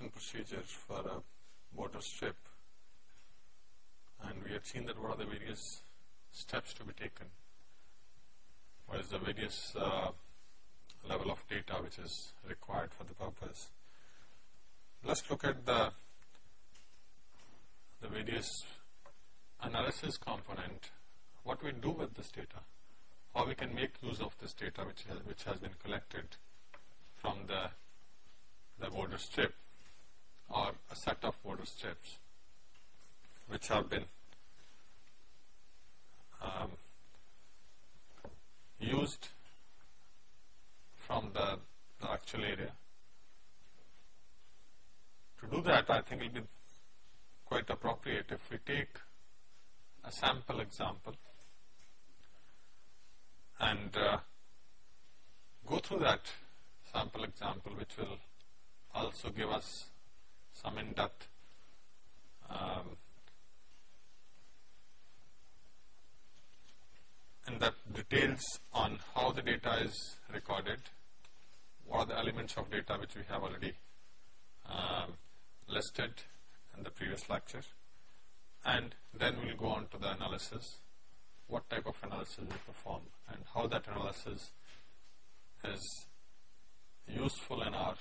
at the evaluation procedure for a border strip and we had seen that what are the various steps to be taken. What is the various uh, level of data which is required for the purpose. Let's look at the, the various analysis component, what we do with this data, how we can make use of this data which has, which has been collected from the, the border strip or a set of border strips which have been um, used from the, the actual area. To do that, I think it will be quite appropriate if we take a sample example and uh, go through that sample example which will also give us some in-depth um, in-depth details on how the data is recorded, what are the elements of data which we have already um, listed in the previous lecture. And then we will go on to the analysis, what type of analysis we perform and how that analysis is useful in our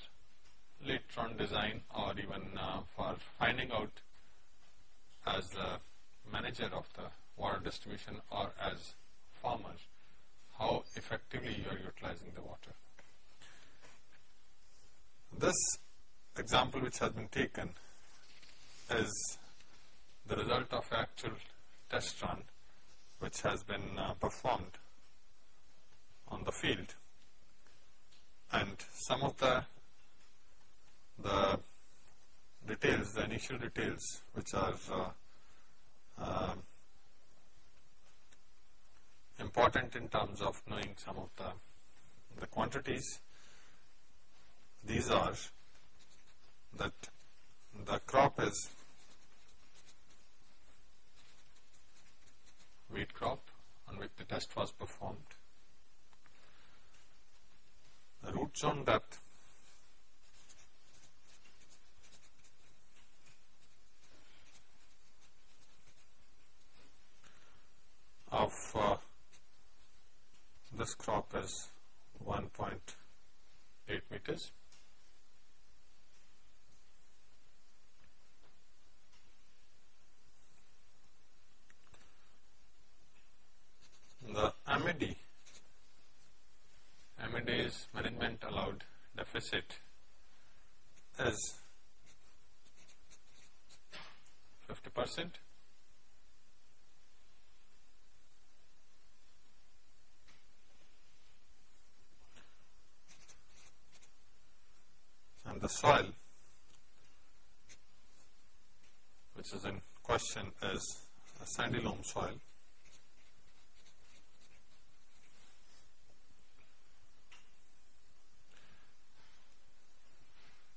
later on design or even uh, for finding out as the manager of the water distribution or as farmer how effectively you are utilizing the water. This example which has been taken is the result of actual test run which has been uh, performed on the field and some of the the details, the initial details which are uh, uh, important in terms of knowing some of the, the quantities. These are that the crop is wheat crop on which the test was performed. The root zone depth of uh, this crop is 1.8 meters. The MAD, MAD is management allowed deficit is 50 percent and the soil which is in question is a sandy loam soil.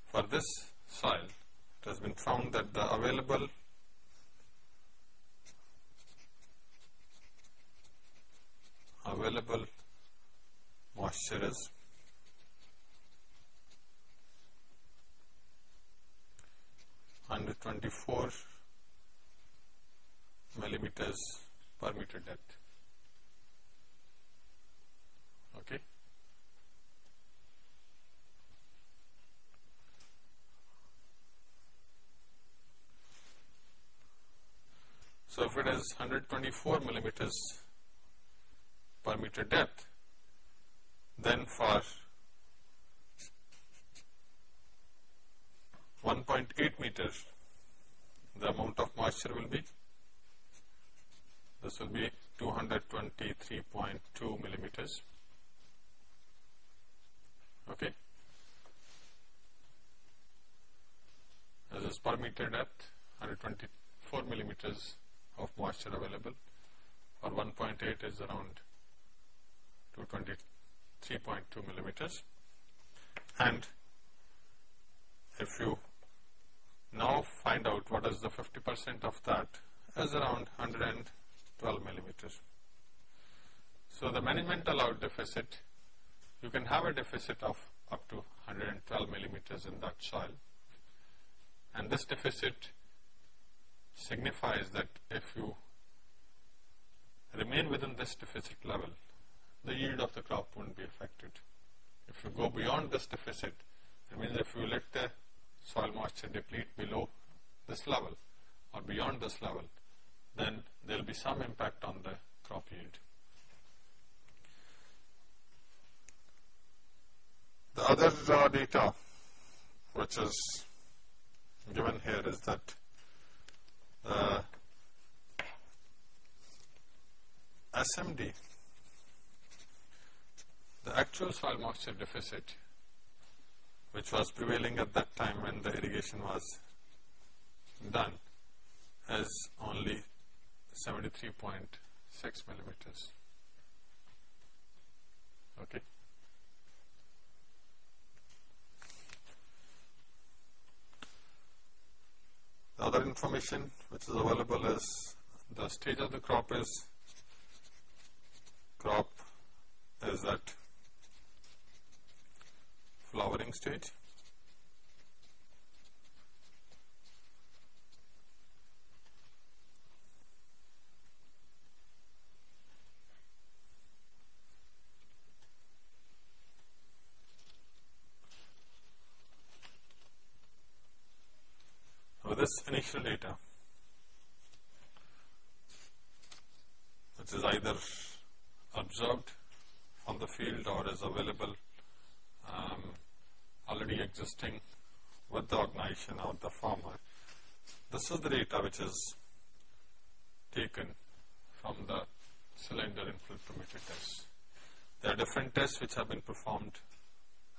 For this soil, it has been found that the available available moisture is 124 millimeters per meter depth. Okay. So if it is 124 millimeters per meter depth, then for 1.8 meters, the amount of moisture will be, this will be 223.2 millimeters. Okay. This is per meter depth, 124 millimeters moisture available, or 1.8 is around 223.2 millimeters. And if you now find out what is the 50 percent of that is around 112 millimeters. So the management allowed deficit, you can have a deficit of up to 112 millimeters in that soil. And this deficit signifies that if you remain within this deficit level, the yield of the crop won't be affected. If you go beyond this deficit, it means if you let the soil moisture deplete below this level or beyond this level, then there will be some impact on the crop yield. The other uh, data which is given here is that Uh, the SMD, the actual soil moisture deficit which was prevailing at that time when the irrigation was done is only 73.6 millimeters. Okay. The other information which is available is the stage of the crop is crop is at flowering stage this initial data, which is either observed on the field or is available um, already existing with the organization or the farmer. This is the data which is taken from the cylinder infiltrometer test. There are different tests which have been performed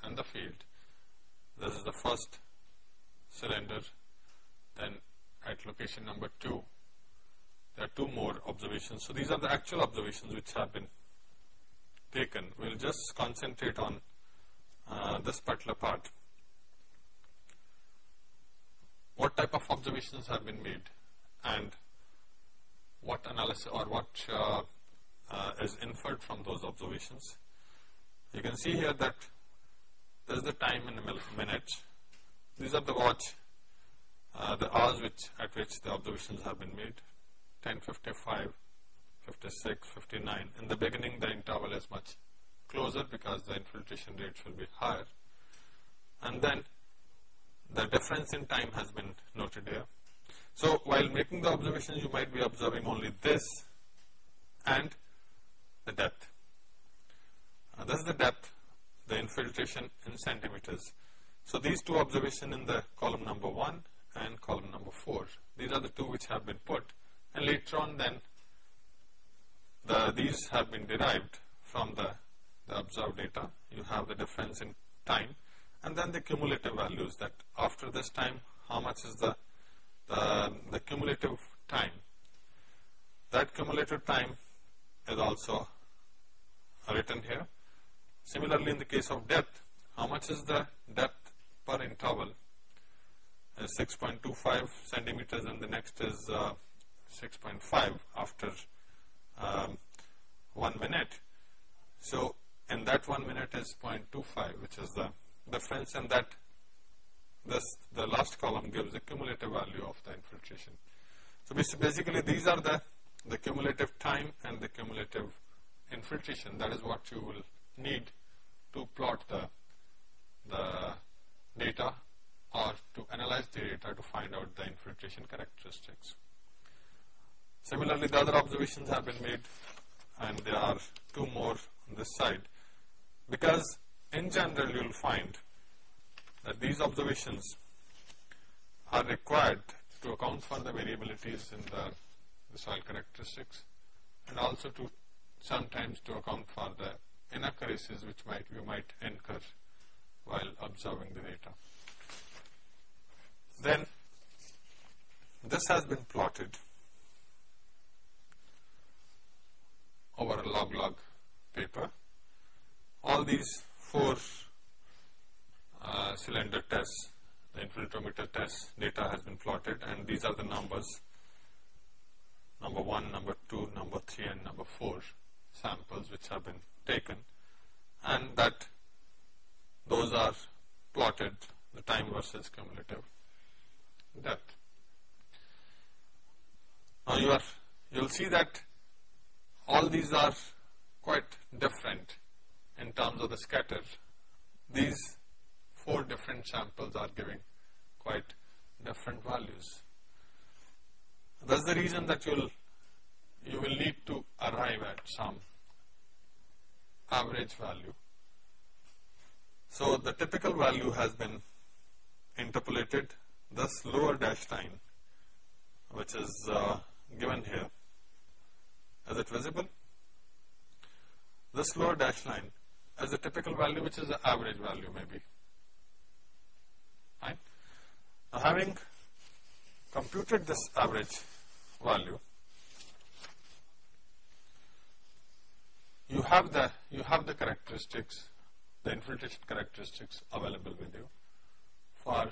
in the field. This is the first cylinder then at location number 2, there are two more observations. So, these are the actual observations which have been taken. We will just concentrate on uh, this particular part. What type of observations have been made and what analysis or what uh, uh, is inferred from those observations. You can see here that there is the time in minutes. These are the watch the hours which at which the observations have been made 1055 56 59 in the beginning the interval is much closer because the infiltration rates will be higher. And then the difference in time has been noted here. So while making the observations you might be observing only this and the depth. Uh, this is the depth the infiltration in centimeters. So these two observations in the column number 1 and column number 4. These are the two which have been put and later on then the, these have been derived from the, the observed data. You have the difference in time and then the cumulative values that after this time how much is the, the, the cumulative time. That cumulative time is also written here. Similarly in the case of depth, how much is the depth per interval 6.25 centimeters and the next is uh, 6.5 after um, 1 minute. So, in that 1 minute is 0.25 which is the difference and that this the last column gives the cumulative value of the infiltration. So, basically these are the, the cumulative time and the cumulative infiltration that is what you will need to plot the, the data or to analyze the data to find out the infiltration characteristics. Similarly, the other observations have been made and there are two more on this side because in general you will find that these observations are required to account for the variabilities in the, the soil characteristics and also to sometimes to account for the inaccuracies which might you might incur while observing the data. Then this has been plotted over a log-log paper. All these four uh, cylinder tests, the infiltrometer test data has been plotted and these are the numbers. Number 1, number 2, number 3 and number 4 samples which have been taken. And that those are plotted the time versus cumulative Now uh, you are, you'll see that all these are quite different in terms of the scatter. These four different samples are giving quite different values. That's the reason that you'll you will need to arrive at some average value. So the typical value has been interpolated, this lower dash line which is uh, given here. Is it visible? This lower dash line as a typical value which is the average value maybe. Right? Now having computed this average value, you have the you have the characteristics, the infiltration characteristics available with you for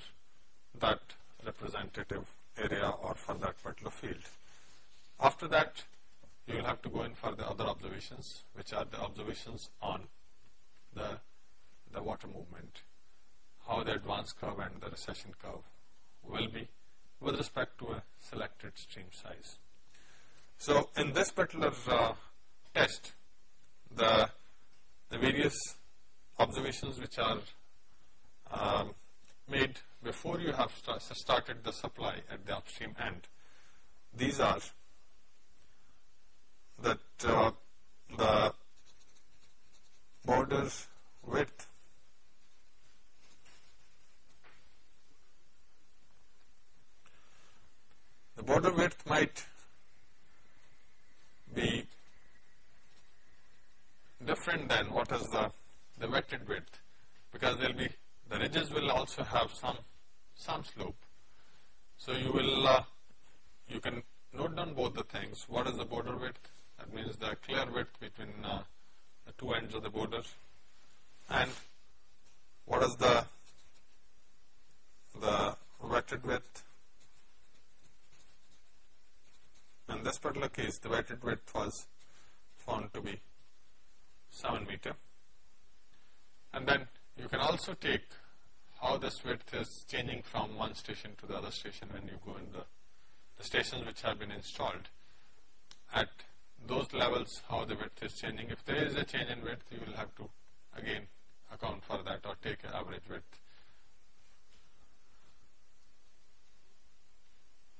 that representative area or for that particular field. After that, you will have to go in for the other observations, which are the observations on the, the water movement, how the advance curve and the recession curve will be with respect to a selected stream size. So in this particular uh, test, the, the various observations which are um, made before you have started the supply at the upstream end, these are that uh, the border width the border width might be different than what is the, the wetted width because there will be ridges will also have some some slope. So you will uh, you can note down both the things. What is the border width? That means the clear width between uh, the two ends of the border, and what is the the wetted width? In this particular case, the wetted width was found to be 7 meter. And then you can also take how this width is changing from one station to the other station when you go in the, the stations which have been installed. At those levels, how the width is changing. If there is a change in width, you will have to again account for that or take an average width.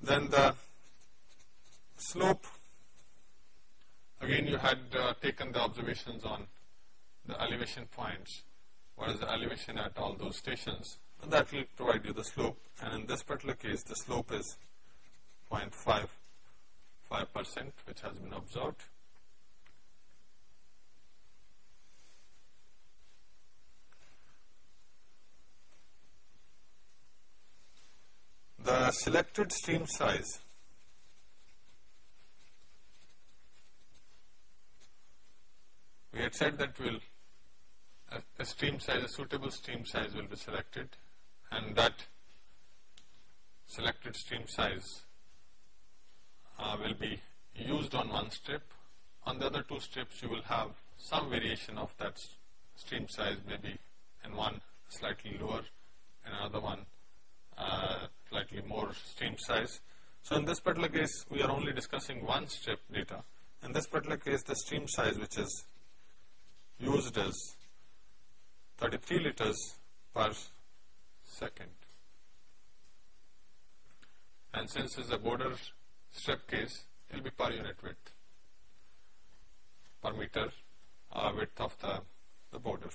Then the slope, again you had uh, taken the observations on the elevation points what is the elevation at all those stations and that will provide you the slope and in this particular case the slope is 0.55 percent which has been observed. The selected stream size we had said that we will a, stream size, a suitable stream size will be selected and that selected stream size uh, will be used on one strip. On the other two strips you will have some variation of that stream size maybe in one slightly lower and another one uh, slightly more stream size. So in this particular case we are only discussing one strip data. In this particular case the stream size which is used is 33 liters per second. And since it's a border strip case, it will be per unit width, per meter uh, width of the, the border.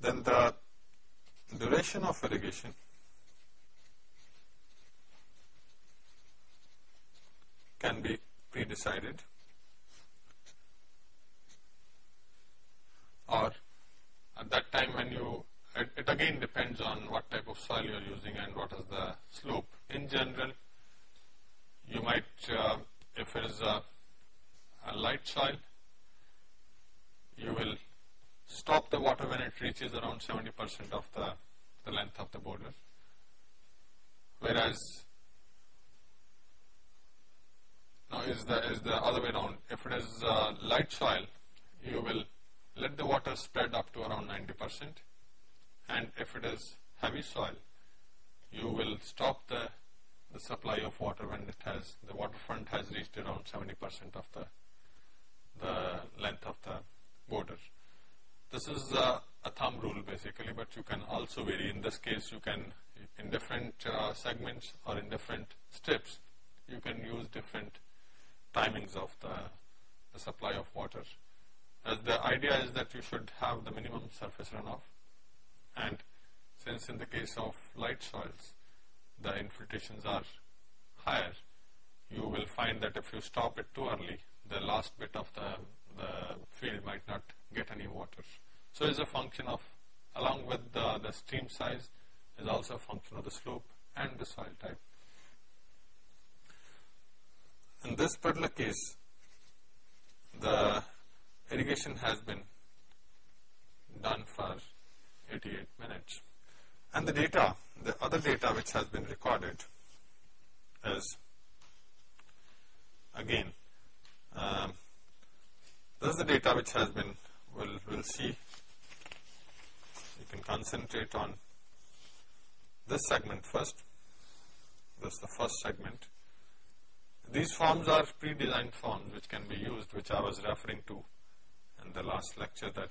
Then the duration of irrigation can be pre-decided or at that time when you, it, it, again depends on what type of soil you are using and what is the slope. In general, you might, uh, if it is a, a light soil, you will stop the water when it reaches around 70% of the, the length of the border whereas now is the is the other way around. If it is uh, light soil, you will let the water spread up to around 90 percent, and if it is heavy soil, you will stop the the supply of water when it has the waterfront has reached around 70 percent of the the length of the border. This is a, a, thumb rule basically, but you can also vary. In this case, you can in different uh, segments or in different strips, you can use different timings of the, the supply of water. As the idea is that you should have the minimum surface runoff and since in the case of light soils, the infiltrations are higher, you will find that if you stop it too early, the last bit of the, the field might not get any water. So it's a function of, along with the, the stream size, is also a function of the slope and the soil type. In this particular case, the irrigation has been done for 88 minutes. And the data, the other data which has been recorded is again, um, this is the data which has been, we'll, we'll see, you can concentrate on this segment first, this is the first segment. These forms are pre-designed forms which can be used, which I was referring to in the last lecture that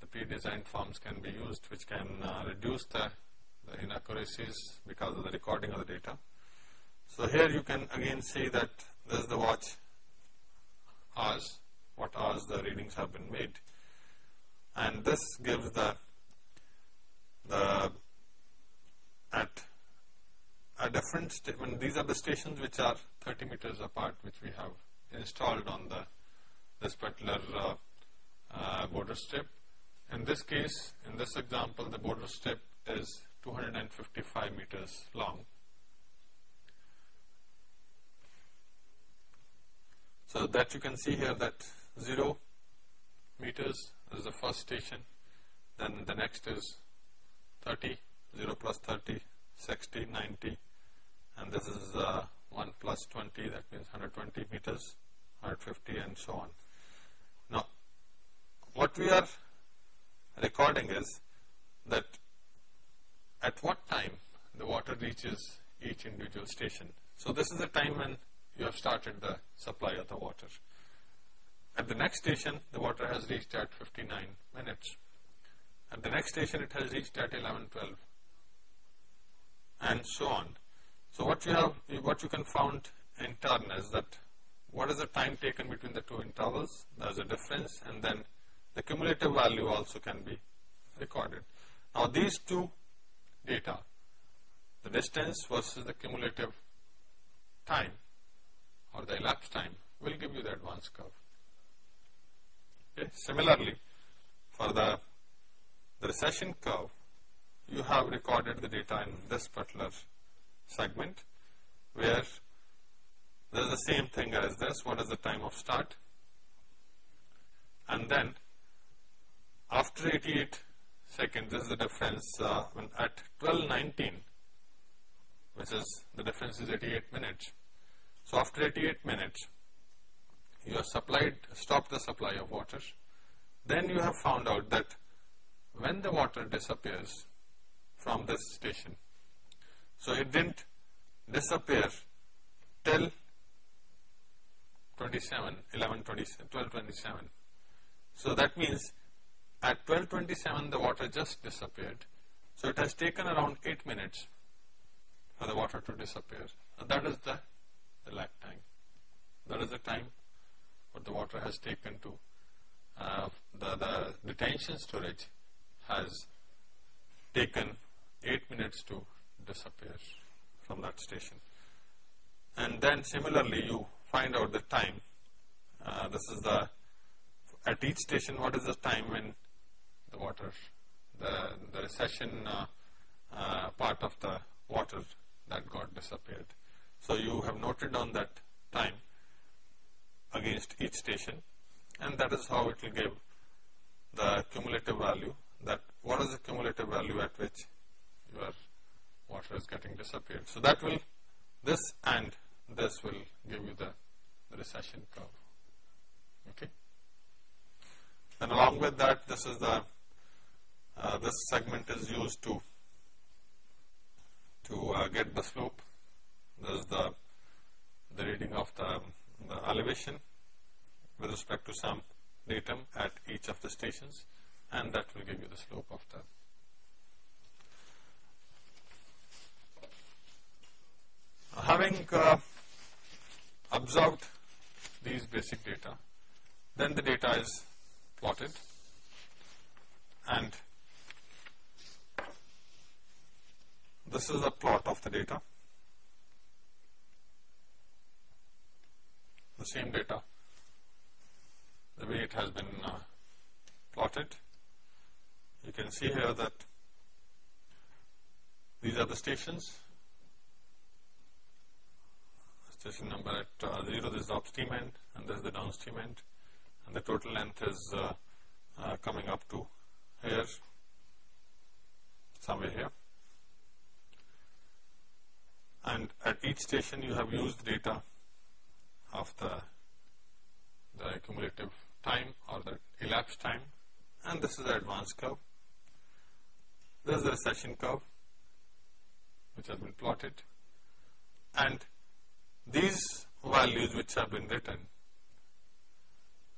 the pre-designed forms can be used which can uh, reduce the, the, inaccuracies because of the recording of the data. So here you can again see that this is the watch hours, what hours the readings have been made. And this gives the, the at a different, when these are the stations which are 30 meters apart which we have installed on the this particular uh, uh, border strip. In this case, in this example, the border strip is 255 meters long. So that you can see here that 0 meters is the first station, then the next is 30, 0 plus 30, 60, 90, and this is uh, 1 plus 20, that means 120 meters, 150 and so on. Now, what we are recording is that at what time the water reaches each individual station. So this is the time when you have started the supply of the water. At the next station, the water has reached at 59 minutes. At the next station, it has reached at 11, 12, and so on. So what you have, what you can found in turn is that what is the time taken between the two intervals? There is a difference, and then the cumulative value also can be recorded. Now these two data, the distance versus the cumulative time or the elapsed time will give you the advance curve. Okay. Similarly, for the, the recession curve, you have recorded the data in this particular segment where there is the same thing as this, what is the time of start and then after 88 seconds, this is the difference uh, when at 12.19, which is the difference is 88 minutes. So after 88 minutes, you have supplied, stopped the supply of water. Then you have found out that when the water disappears from this station, so it didn't disappear till 27, 11, 12, 27. So that means at 1227, the water just disappeared. So it has taken around 8 minutes for the water to disappear. And that is the, the lag time. That is the time what the water has taken to, uh, the, the detention storage has taken 8 minutes to disappear from that station. And then similarly, you find out the time. Uh, this is the, at each station, what is the time when the water, the, the recession uh, uh, part of the water that got disappeared. So you have noted down that time against each station and that is how it will give the cumulative value that what is the cumulative value at which your water is getting disappeared. So that will, this and this will give you the, recession curve. Okay. And along with that, this is the, uh, this segment is used to, to uh, get the slope. This is the, the reading of the, the elevation with respect to some datum at each of the stations and that will give you the slope of that. having uh, observed these basic data, then the data is plotted and this is a plot of the data, the same data, the way it has been uh, plotted. You can see here that these are the stations. Station number at uh, 0 this is the upstream end and this is the downstream end. And the total length is uh, uh, coming up to here somewhere here. And at each station you have used data of the the cumulative time or the elapsed time. And this is the advance curve this is the recession curve which has been plotted. And these values which have been written,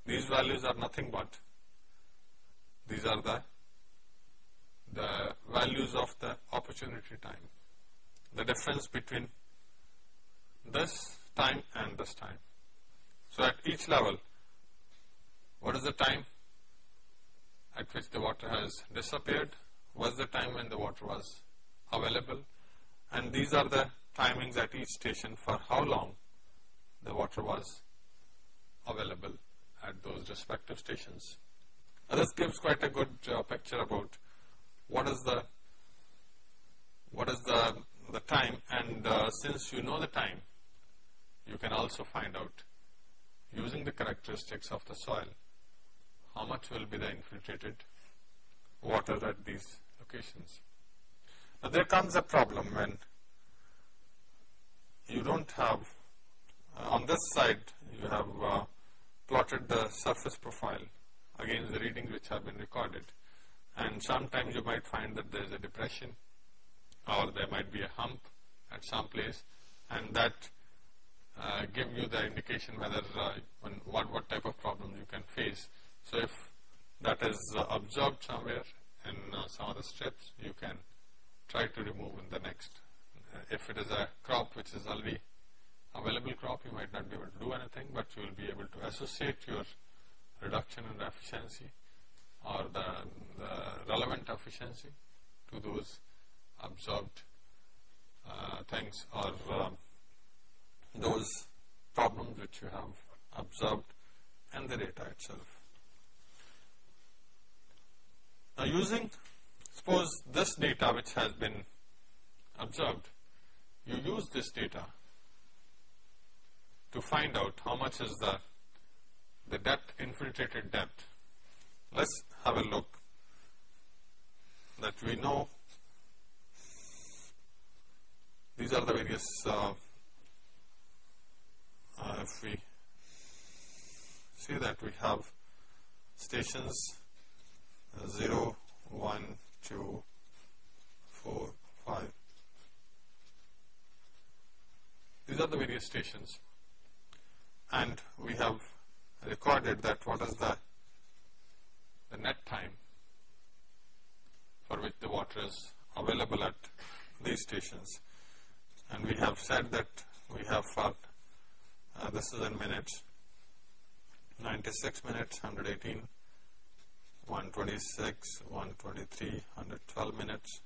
these values are nothing but, these are the, the values of the opportunity time, the difference between this time and this time. So at each level, what is the time at which the water has disappeared, was the time when the water was available, and these are the timings at each station for how long the water was available at those respective stations. Now this gives quite a good uh, picture about what is the what is the the time and uh, since you know the time you can also find out using the characteristics of the soil how much will be the infiltrated water at these Now there comes a problem when you don't have, uh, on this side you have uh, plotted the surface profile. Against the readings which have been recorded. And sometimes you might find that there is a depression or there might be a hump at some place. And that uh, give you the indication whether uh, what, what type of problem you can face. So if that is uh, observed somewhere in uh, some of the strips, you can try to remove in the next if it is a crop which is already available crop, you might not be able to do anything, but you will be able to associate your reduction in efficiency or the, the relevant efficiency to those absorbed uh, things or uh, those problems which you have observed and the data itself. Now using, suppose this data which has been observed you use this data to find out how much is the, the depth, infiltrated depth. Let's have a look that we know these are the various, uh, uh, if we see that we have stations 0, 1, 2, 4, 5, These are the various stations. And we have recorded that what is the, the net time for which the water is available at these stations. And we have said that we have for uh, this is in minutes 96 minutes 118 126 123 112 minutes.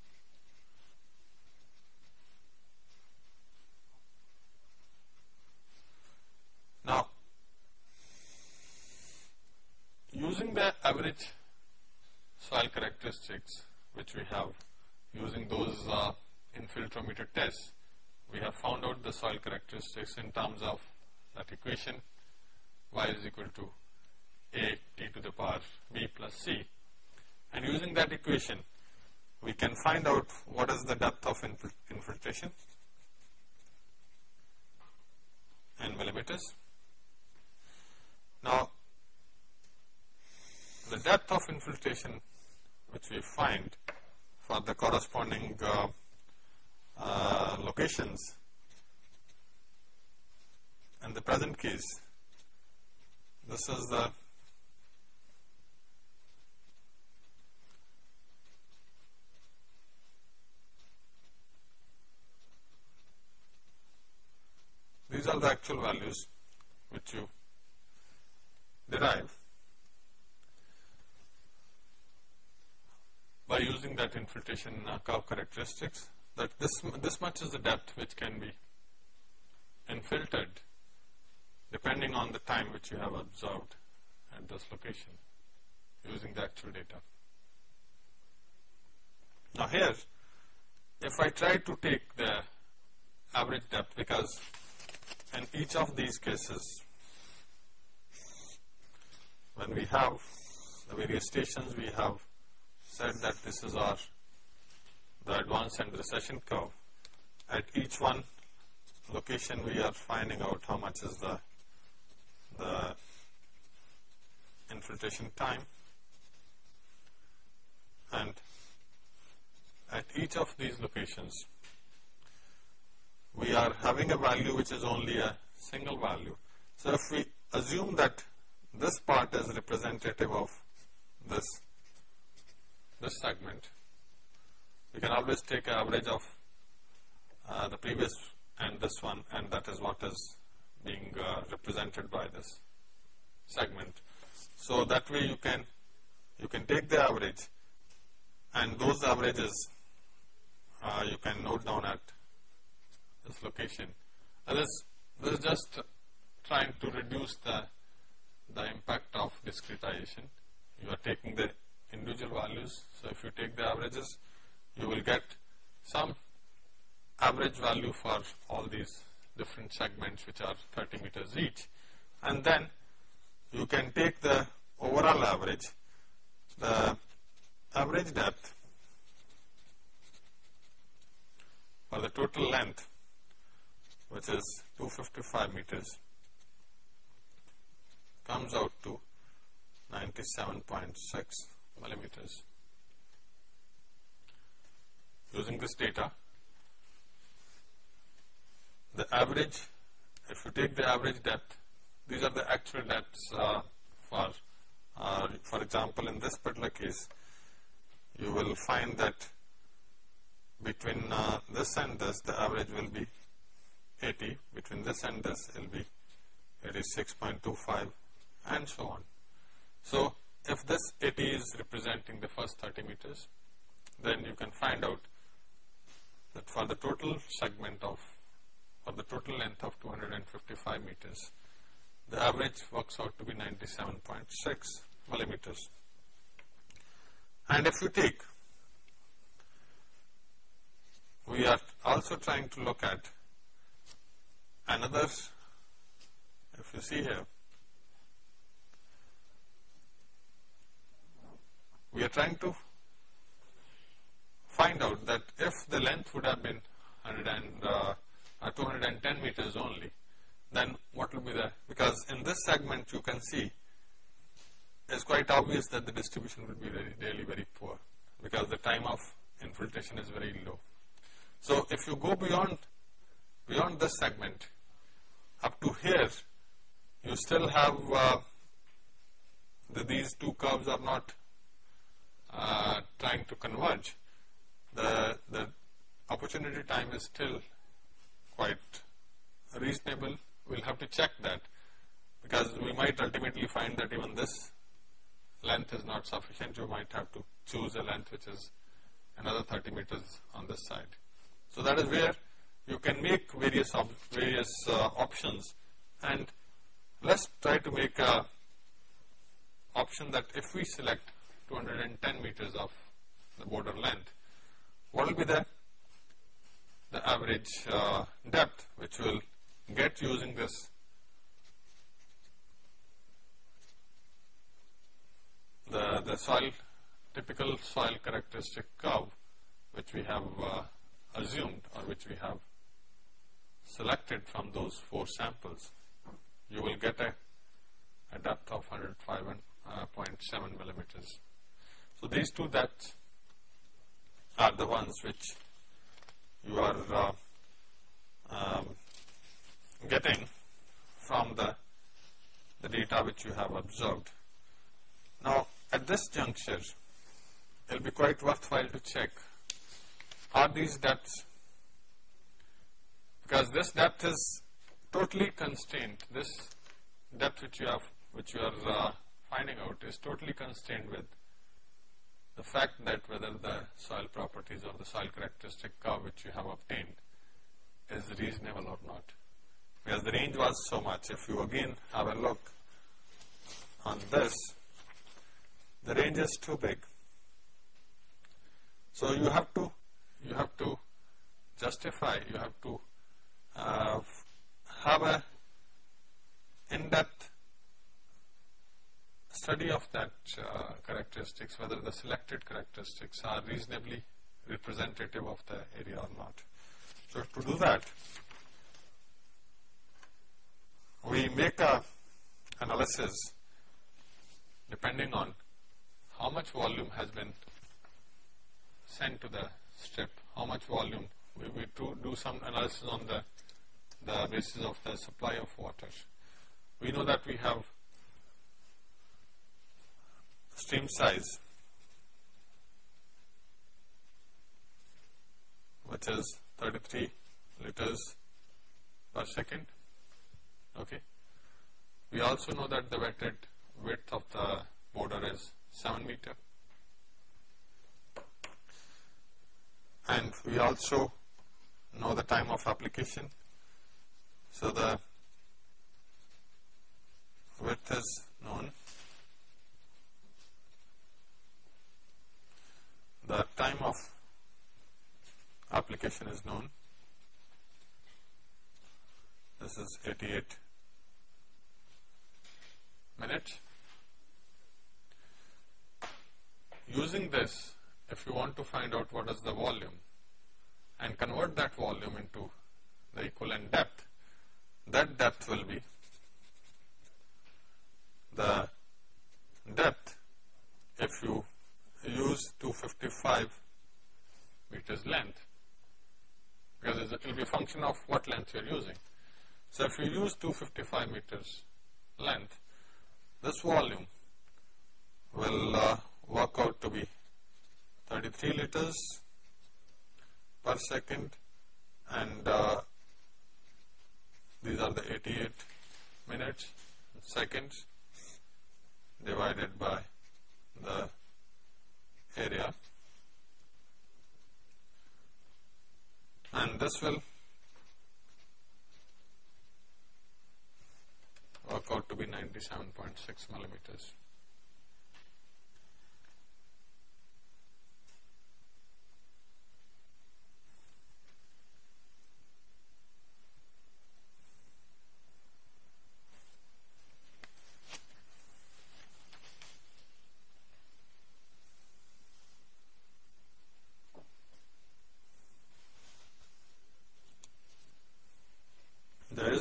Now, using the average soil characteristics which we have using those uh, infiltrometer tests, we have found out the soil characteristics in terms of that equation y is equal to a t to the power b plus c and using that equation we can find out what is the depth of infiltration in millimeters. Now, the depth of infiltration which we find for the corresponding uh, uh, locations in the present case, this is the the actual values which you derive by using that infiltration uh, curve characteristics that this, this much is the depth which can be infiltrated depending on the time which you have observed at this location using the actual data. Now here, if I try to take the average depth because in each of these cases, when we have the various stations, we have said that this is our the advance and recession curve. At each one location, we are finding out how much is the the infiltration time and at each of these locations we are having a value which is only a single value. So if we assume that this part is representative of this this segment, we can always take an average of uh, the previous and this one and that is what is being uh, represented by this segment. So that way you can you can take the average and those averages uh, you can note down at this location. This is just trying to reduce the, the impact of discretization. You are taking the individual values. So if you take the averages, you will get some average value for all these different segments which are 30 meters each. And then you can take the overall average, the average depth for the total length which is 255 meters comes out to 97.6 millimeters. Using this data, the average, if you take the average depth, these are the actual depths uh, for, uh, for example, in this particular case, you will find that between uh, this and this, the average will be 80, between this and this, will be it is 6.25 and so on. So, if this 80 is representing the first 30 meters, then you can find out that for the total segment of, for the total length of 255 meters, the average works out to be 97.6 millimeters. And if you take, we are also trying to look at another, if you see here, we are trying to find out that if the length would have been 100 and, uh, uh, 210 meters only, then what will be the, because in this segment you can see it's quite obvious that the distribution will be very, really very poor because the time of infiltration is very low. So if you go beyond, beyond this segment, up to here, you still have uh, the, these two curves are not uh, trying to converge. The, the opportunity time is still quite reasonable. We'll have to check that because we might ultimately find that even this length is not sufficient. You might have to choose a length which is another 30 meters on this side. So that is where you can make various op various uh, options. And let's try to make a option that if we select 210 meters of the border length, what will be the the average uh, depth which will get using this? The the soil typical soil characteristic curve which we have uh, assumed or which we have selected from those four samples, you will get a, a depth of 105.7 uh, millimeters. So these two depths are the ones which you are uh, um, getting from the, the data which you have observed. Now, at this juncture, it will be quite worthwhile to check are these depths because this depth is totally constrained. This depth which you have, which you are uh, finding out is totally constrained with the fact that whether the soil properties or the soil characteristic curve which you have obtained is reasonable or not. Because the range was so much. If you again have a look on this, the range is too big. So you have to you have to justify, you have to have a in-depth study of that uh, characteristics, whether the selected characteristics are reasonably representative of the area or not. So to do that, we make a analysis depending on how much volume has been sent to the strip, how much volume. We, we do, do some analysis on the, the basis of the supply of water. We know that we have stream size which is 33 liters per second. Okay. We also know that the wetted width of the border is 7 meter. And we also know the time of application. So the width is known. The time of application is known. This is 88 minutes. Using this, if you want to find out what is the volume and convert that volume into the equivalent depth, that depth will be the depth if you use 255 meters length because it will be a function of what length you are using. So if you use 255 meters length, this volume will uh, work out to be 33 liters per second and uh, these are the 88 minutes seconds divided by the area and this will work out to be 97.6 millimeters.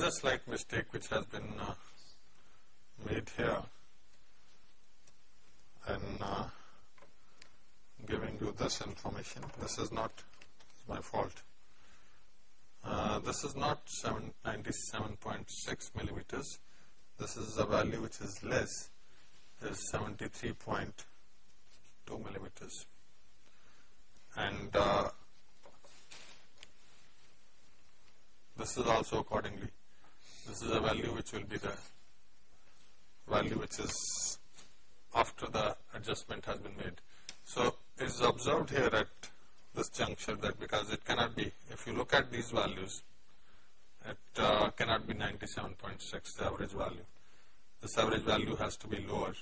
A slight mistake which has been uh, made here in uh, giving you this information. This is not my fault. Uh, this is not 97.6 millimeters. This is a value which is less, is 73.2 millimeters. And uh, this is also accordingly this is a value which will be the value which is after the adjustment has been made. So it is observed here at this juncture that because it cannot be, if you look at these values, it uh, cannot be 97.6 the average value. This average value has to be lower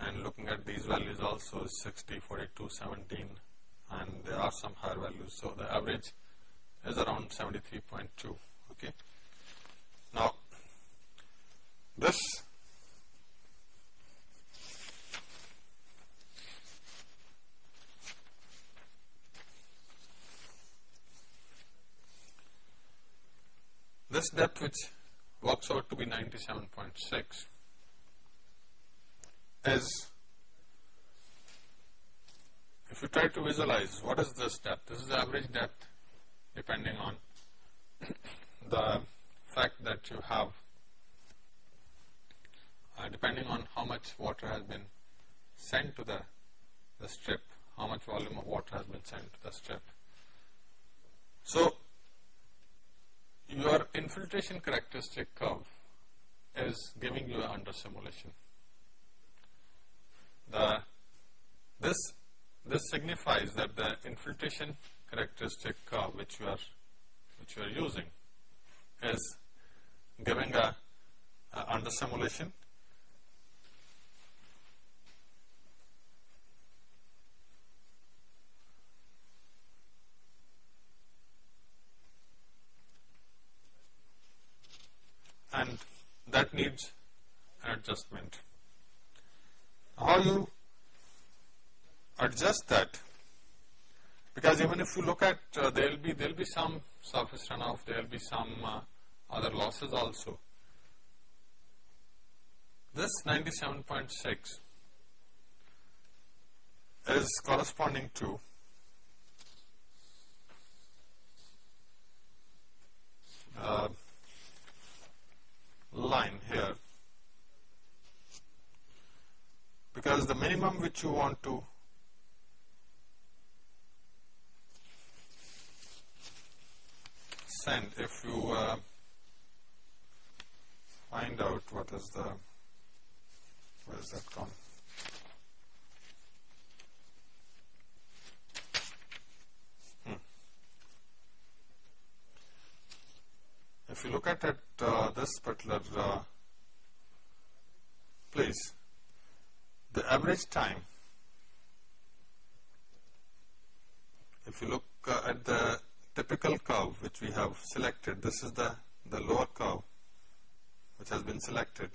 and looking at these values also is 60, 42, 17 and there are some higher values. So the average is around 73.2. Okay. Now this this depth which works out to be 97.6 is if you try to visualize what is this depth, this is the average depth depending on the fact that you have uh, depending on how much water has been sent to the, the strip, how much volume of water has been sent to the strip. So, your infiltration characteristic curve is giving you under simulation. The, this, this signifies that the infiltration characteristic curve which you are, which you are using is giving a, a under simulation and needs adjustment. How you adjust that? Because even if you look at uh, there will be there will be some surface runoff, there will be some uh, other losses also. This 97.6 is corresponding to uh, line here. Because the minimum which you want to send if you uh, find out what is the where is that gone if you look at it, uh, this particular uh, place, the average time, if you look uh, at the typical curve which we have selected, this is the, the lower curve which has been selected.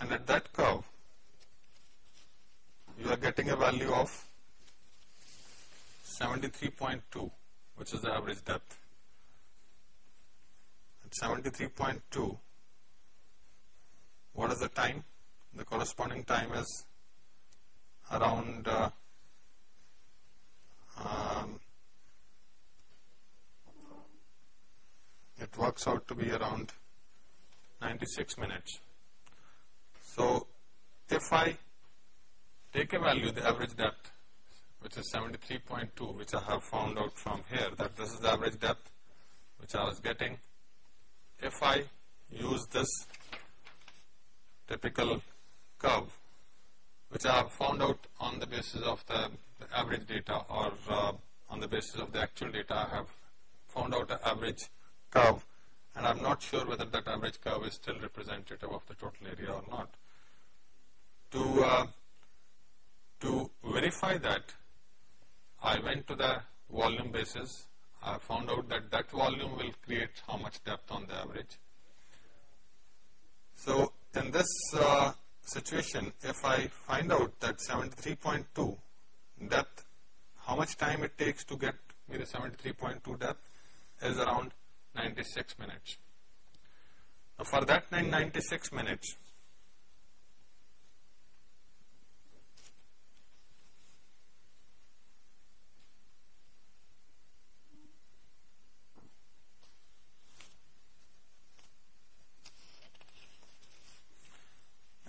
And at that curve, you are getting a value of 73.2, which is the average depth. 73.2 what is the time? The corresponding time is around uh, um, it works out to be around 96 minutes. So if I take a value the average depth which is 73.2 which I have found out from here that this is the average depth which I was getting if I use this typical curve which I have found out on the basis of the, the average data or uh, on the basis of the actual data I have found out an average curve and I am not sure whether that average curve is still representative of the total area or not. To, uh, to verify that I went to the volume basis I found out that that volume will create how much depth on the average. So in this uh, situation, if I find out that 73.2 depth, how much time it takes to get me the 73.2 depth is around 96 minutes. Now for that 96 minutes,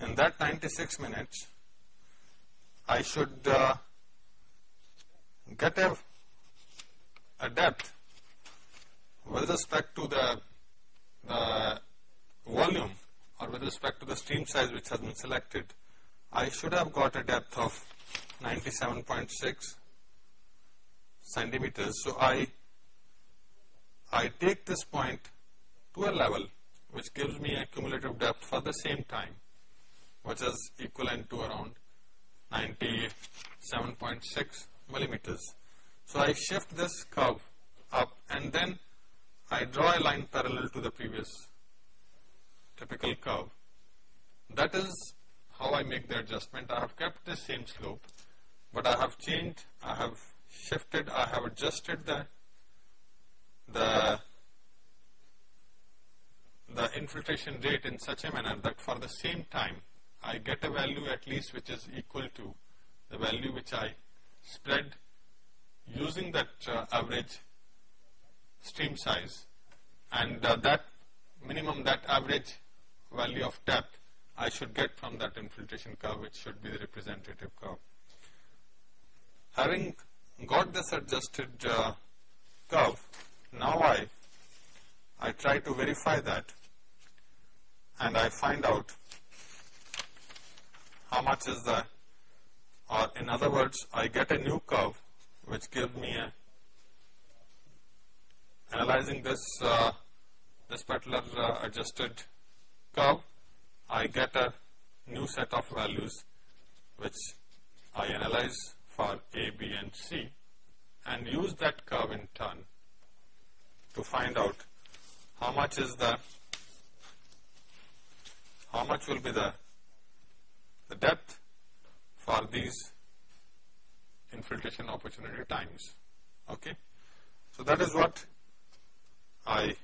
in that 96 minutes, I should uh, get a, a depth with respect to the, the volume or with respect to the stream size which has been selected. I should have got a depth of 97.6 centimeters. So I, I take this point to a level which gives me a cumulative depth for the same time which is equivalent to around 97.6 millimeters. So I shift this curve up and then I draw a line parallel to the previous typical curve. That is how I make the adjustment. I have kept the same slope, but I have changed, I have shifted, I have adjusted the, the the infiltration rate in such a manner that for the same time I get a value at least which is equal to the value which I spread using that uh, average stream size and uh, that minimum that average value of depth I should get from that infiltration curve which should be the representative curve. Having got this adjusted uh, curve, now I, I try to verify that and I find out how much is the, or in other words, I get a new curve which gives me a, analyzing this, uh, this particular uh, adjusted curve, I get a new set of values which I analyze for A, B and C and use that curve in turn to find out how much is the, how much will be the depth for these infiltration opportunity times. Okay. So that is what I,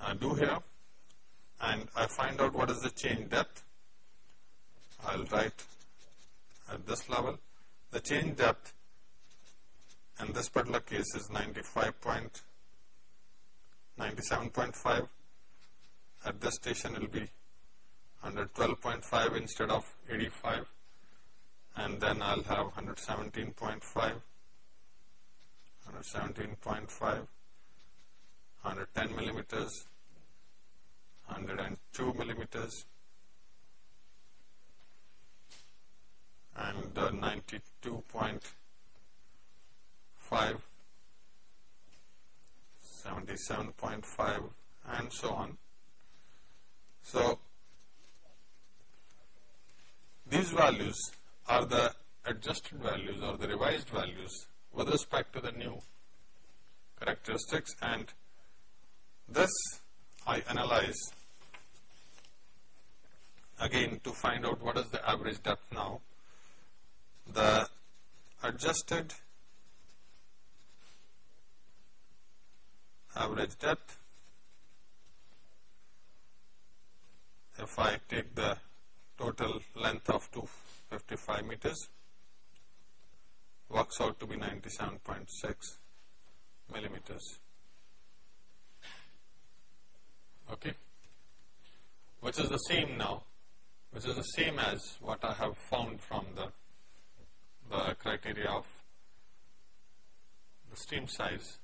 I do here and I find out what is the change depth. I'll write at this level. The change depth in this particular case is 95.97.5. At this station will be 112.5 instead of 85 and then I'll have 117.5 117.5 110 millimeters 102 millimeters and uh, 92.5 77.5 and so on. So, these values are the adjusted values or the revised values with respect to the new characteristics and this I analyze again to find out what is the average depth now. The adjusted average depth if I take the total length of 255 meters works out to be 97.6 millimeters. Okay, which is the same now, which is the same as what I have found from the the criteria of the stream size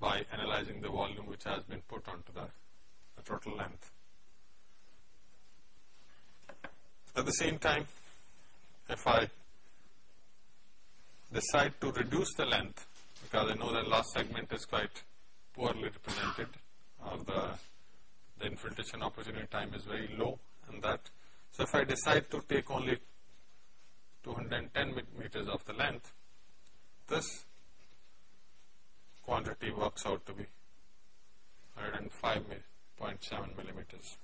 by analyzing the volume which has been put onto the, the total length. At the same time, if I decide to reduce the length, because I know the last segment is quite poorly represented, or the, the infiltration opportunity time is very low and that. So if I decide to take only 210 meters of the length, this quantity works out to be 105.7 millimeters.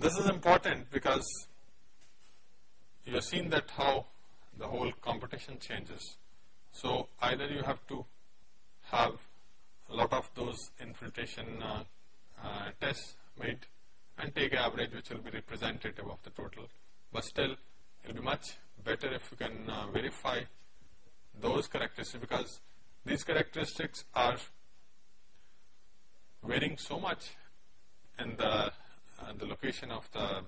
This is important because you have seen that how the whole competition changes. So either you have to have a lot of those infiltration uh, uh, tests made and take an average which will be representative of the total, but still it will be much better if you can uh, verify those characteristics because these characteristics are varying so much in the, uh, the location of the,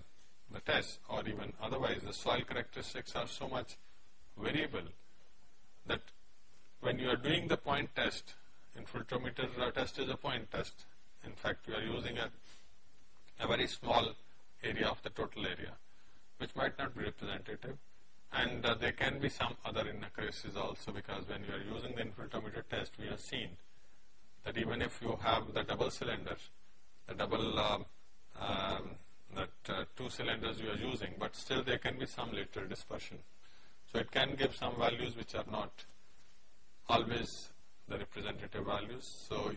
the test or even otherwise the soil characteristics are so much variable that when you are doing the point test, infiltrometer test is a point test. In fact, we are using a, a very small area of the total area, which might not be representative. And uh, there can be some other inaccuracies also because when you are using the infiltrometer test, we have seen that even if you have the double cylinder, the double um, um, that uh, two cylinders you are using, but still there can be some lateral dispersion. So it can give some values which are not always the representative values. So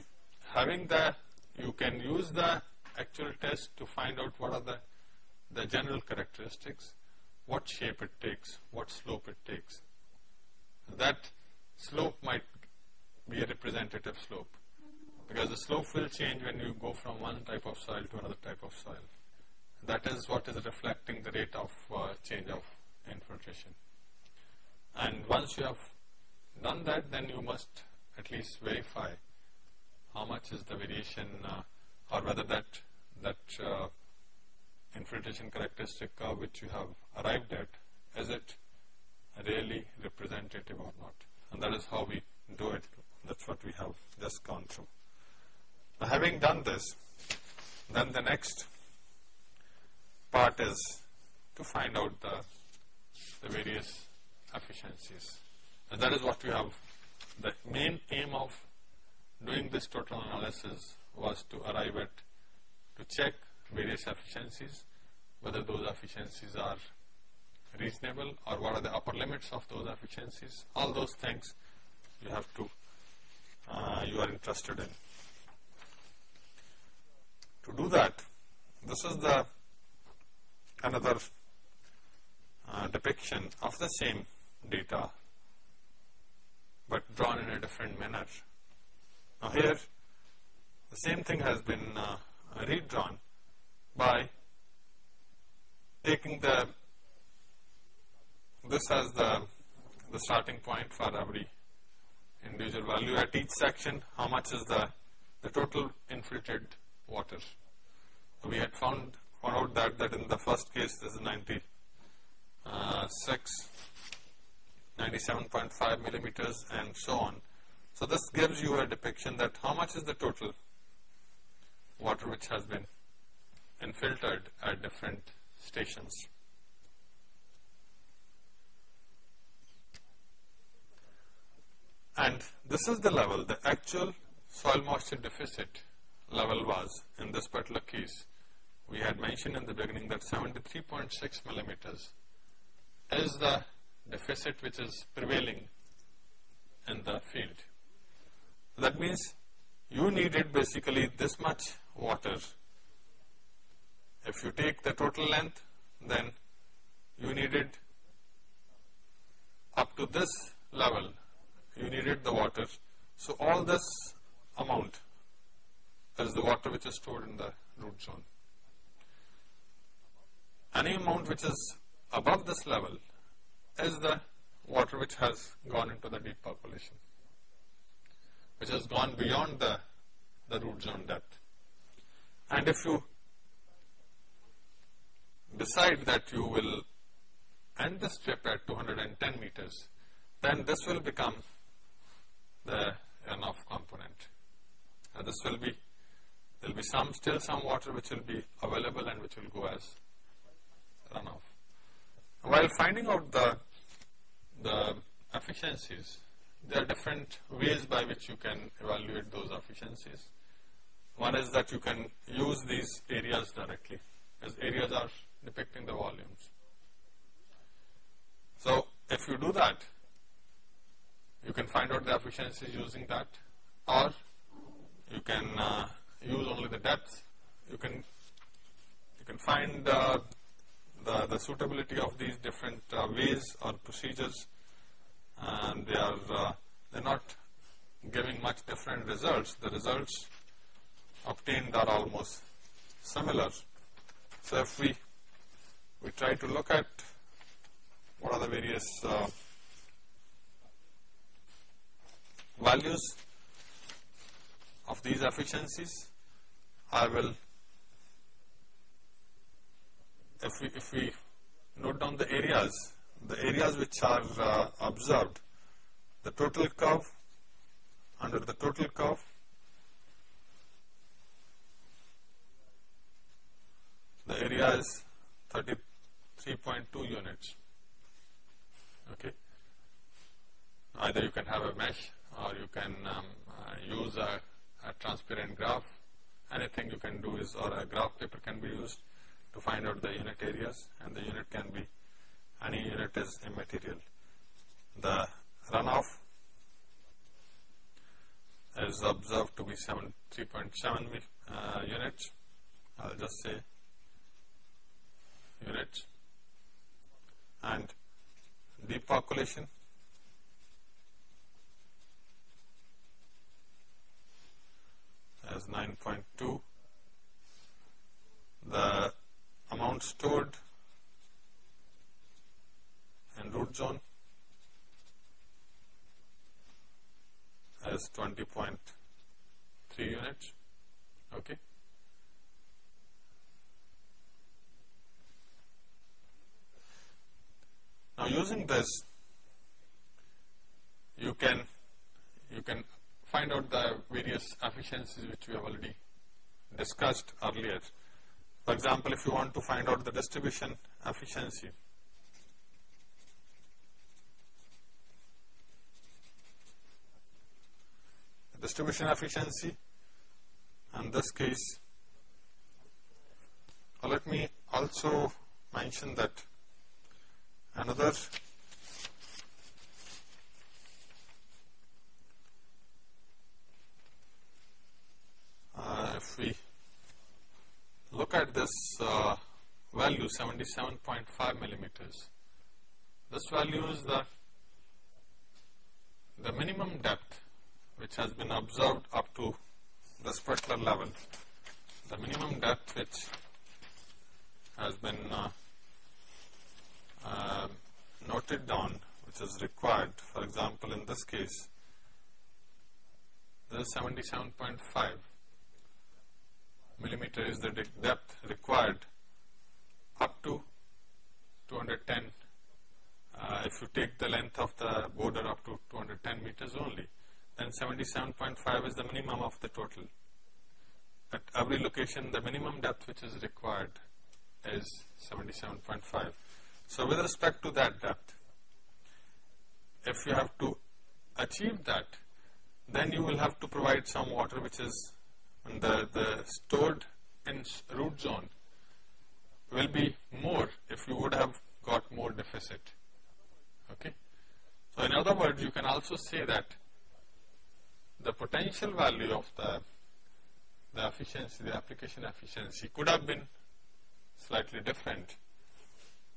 having the, you can use the actual test to find out what are the, the general characteristics what shape it takes, what slope it takes. That slope might be a representative slope because the slope will change when you go from one type of soil to another type of soil. That is what is reflecting the rate of uh, change of infiltration. And once you have done that, then you must at least verify how much is the variation uh, or whether that, that uh, infiltration characteristic curve which you have arrived at, is it really representative or not. And that is how we do it. That's what we have just gone through. Having done this, then the next part is to find out the, the various efficiencies. And that is what we have, the main aim of doing this total analysis was to arrive at, to check various efficiencies, whether those efficiencies are reasonable or what are the upper limits of those efficiencies. All those things you have to, uh, you are interested in. To do that, this is the another uh, depiction of the same data but drawn in a different manner. Now here the same thing has been uh, redrawn by taking the this as the the starting point for every individual value at each section how much is the the total infiltrated water. we had found found out that that in the first case this is 96 uh, 97.5 millimeters and so on. So this gives you a depiction that how much is the total water which has been infiltrated at different stations. And this is the level, the actual soil moisture deficit level was in this particular case. We had mentioned in the beginning that 73.6 millimeters is the deficit which is prevailing in the field. That means you needed basically this much water. If you take the total length, then you needed up to this level, you needed the water. So all this amount is the water which is stored in the root zone. Any amount which is above this level is the water which has gone into the deep percolation, which has gone beyond the, the root zone depth. And if you decide that you will end the strip at 210 meters, then this will become the runoff component. This will be, there will be some, still some water which will be available and which will go as runoff. While finding out the, the efficiencies, there are different ways by which you can evaluate those efficiencies. One is that you can use these areas directly, as areas are depicting the volumes. So, if you do that, you can find out the efficiencies using that, or you can uh, use only the depth. You can you can find uh, the, the suitability of these different uh, ways or procedures and they are uh, they're not giving much different results. The results obtained are almost similar. So if we we try to look at what are the various uh, values of these efficiencies, I will if we, if we note down the areas, the areas which are uh, observed, the total curve, under the total curve, the area is 33.2 units. Okay. Either you can have a mesh or you can um, uh, use a, a transparent graph. Anything you can do is, or a graph paper can be used to find out the unit areas and the unit can be any unit is immaterial. The runoff is observed to be 3.7 uh, units. I'll just say units and deep as 9.2. The amount stored and root zone as 20.3 units. Okay. Now using this, you can you can find out the various efficiencies which we have already discussed earlier. For example, if you want to find out the distribution efficiency, distribution efficiency in this case let me also mention that another uh, if we look at this uh, value 77.5 millimeters this value is the the minimum depth which has been observed up to this particular level the minimum depth which has been uh, uh, noted down which is required. For example, in this case, this is 77.5 millimeter is the depth required up to 210 uh, if you take the length of the border up to 210 meters only then 77.5 is the minimum of the total. At every location the minimum depth which is required is 77.5 so with respect to that depth, if you have to achieve that, then you will have to provide some water which is the, the stored in root zone will be more if you would have got more deficit. Okay. So in other words, you can also say that the potential value of the, the efficiency, the application efficiency could have been slightly different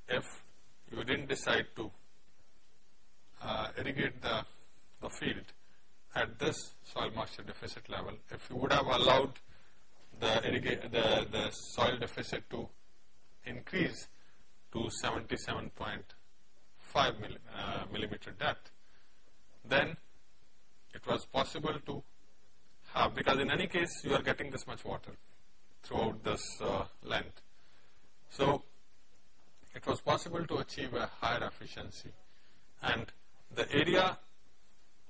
if you didn't decide to uh, irrigate the, the field at this soil moisture deficit level, if you would have allowed the, the, the soil deficit to increase to 77.5 milli, uh, millimeter depth, then it was possible to have, because in any case you are getting this much water throughout this uh, length. So, it was possible to achieve a higher efficiency and the area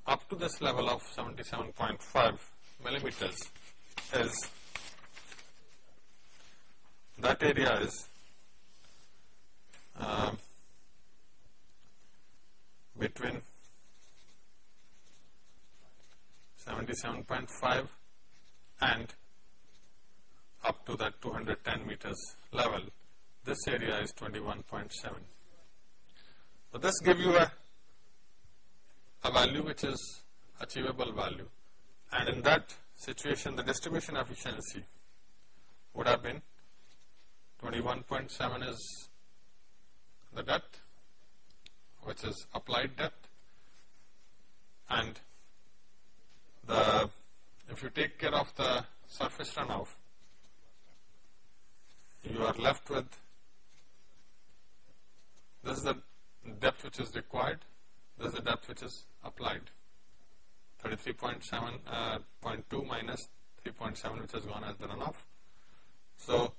up to this level of 77.5 millimeters is that area is uh, between 77.5 and up to that 210 meters level this area is 21.7. So this gives you a, a value which is achievable value and in that situation the distribution efficiency would have been 21.7 is the depth which is applied depth and the if you take care of the surface runoff you are left with this is the depth which is required. This is the depth which is applied. 33.7.2 uh, minus 3.7 which has gone as the runoff. So,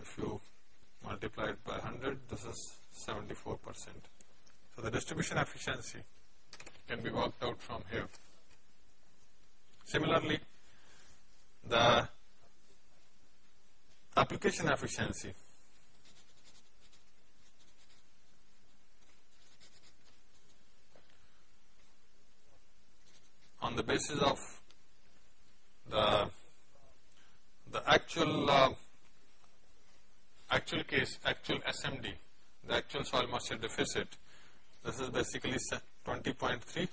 if you multiply it by 100, this is 74%. So, the distribution efficiency can be worked out from here. Similarly, the application efficiency the basis of the the actual uh, actual case, actual SMD, the actual soil moisture deficit. This is basically 20.3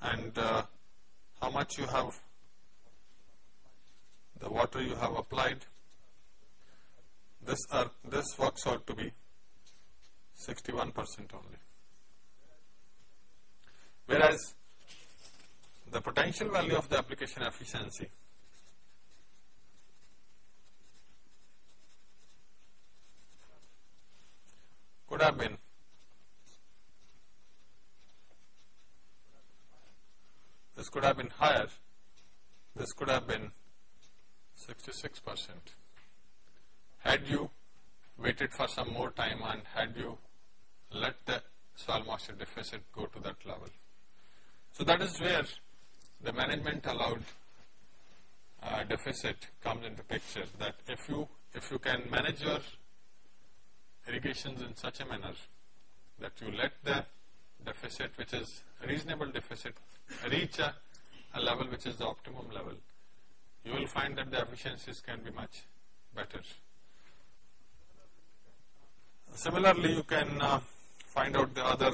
and uh, how much you have the water you have applied this are this works out to be 61 percent only Whereas the potential value of the application efficiency could have been this could have been higher, this could have been 66 percent. Had you waited for some more time and had you let the soil moisture deficit go to that level. So that is where the management allowed uh, deficit comes into picture that if you if you can manage your irrigations in such a manner that you let the deficit which is reasonable deficit reach a, a level which is the optimum level, you will find that the efficiencies can be much better. Similarly, you can uh, find out the other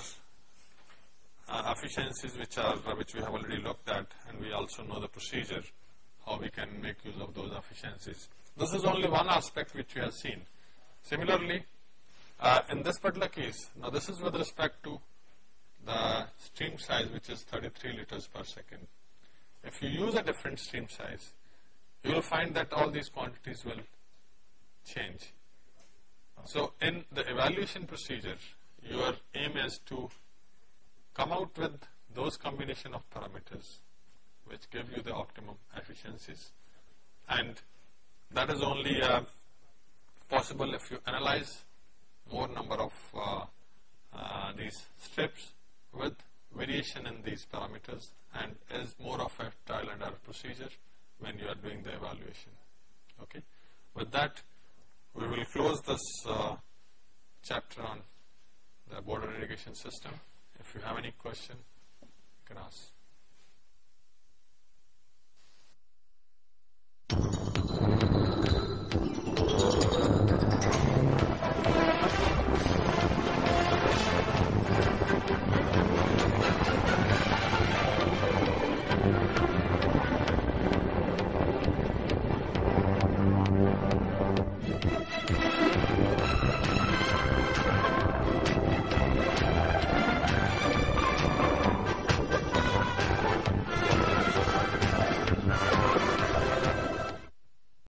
uh, efficiencies which are which we have already looked at and we also know the procedure how we can make use of those efficiencies. This is only one aspect which we have seen. Similarly, uh, in this particular case, now this is with respect to the stream size which is 33 liters per second. If you use a different stream size, you will find that all these quantities will change. So, in the evaluation procedure, your aim is to come out with those combination of parameters which give you the optimum efficiencies and that is only uh, possible if you analyze more number of uh, uh, these strips with variation in these parameters and is more of a trial and error procedure when you are doing the evaluation. Okay. With that, we will close this uh, chapter on the border irrigation system. If you have any question, you can ask.